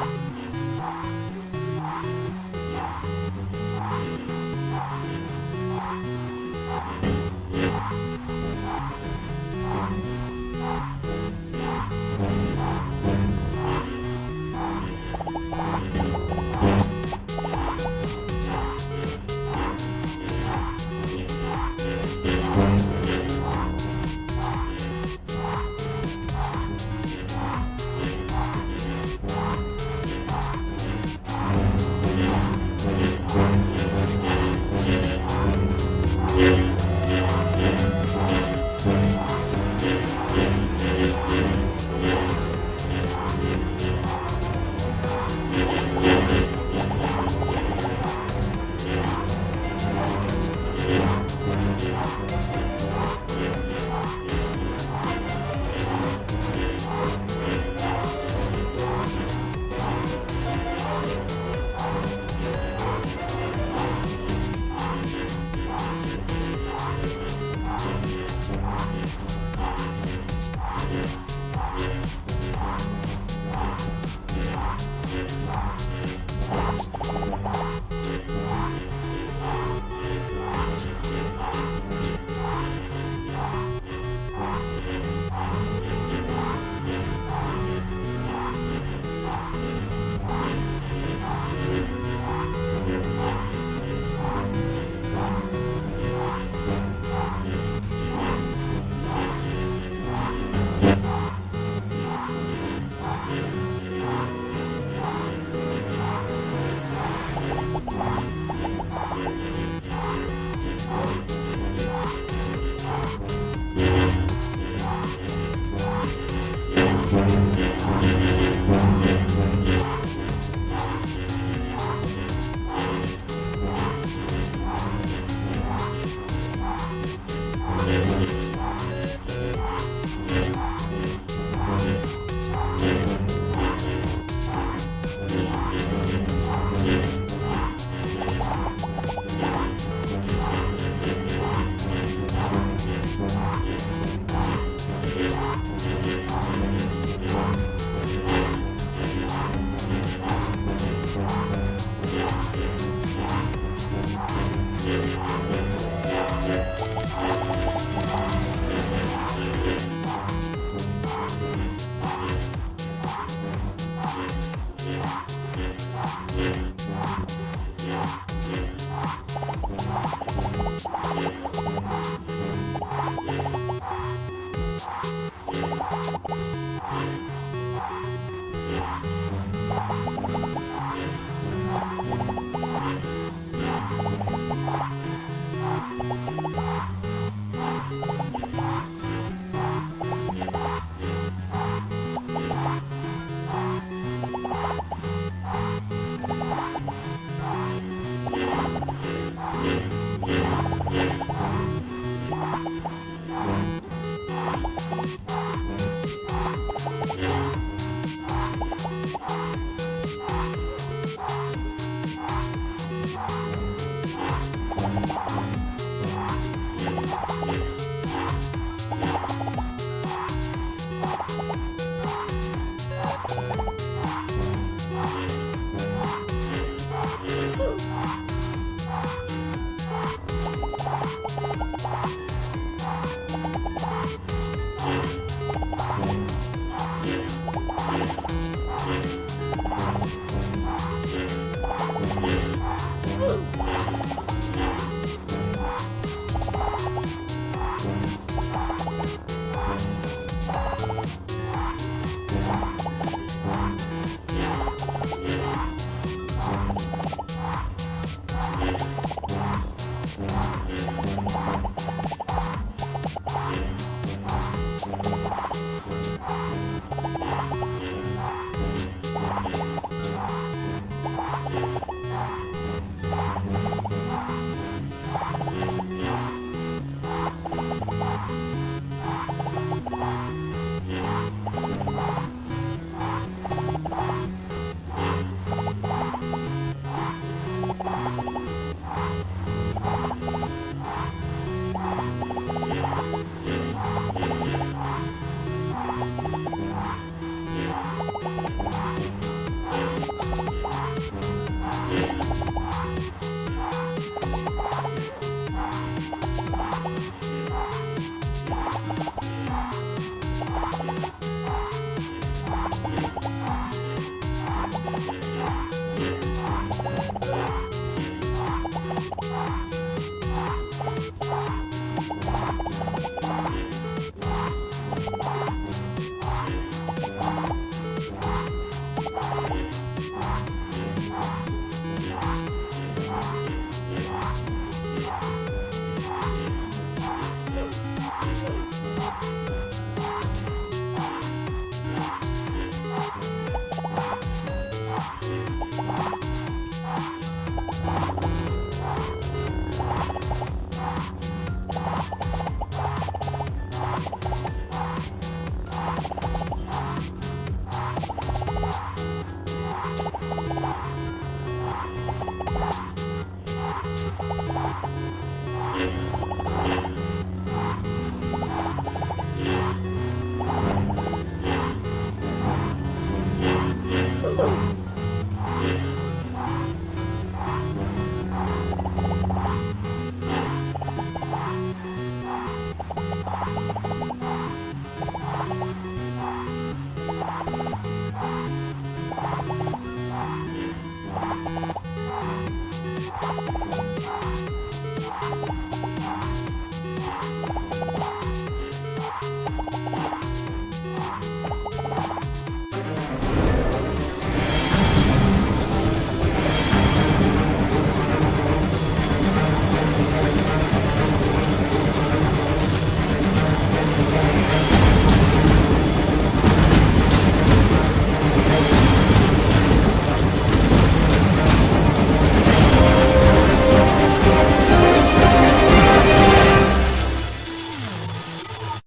아!